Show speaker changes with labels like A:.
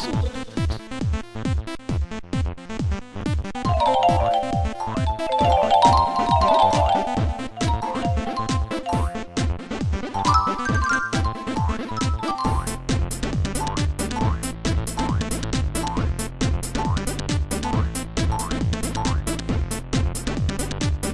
A: Six.